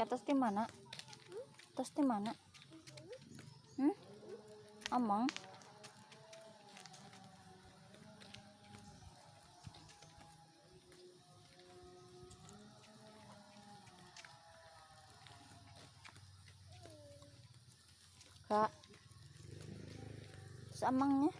Atas di mana? Atas di mana? Hmm? Amang? Kak. terus amangnya?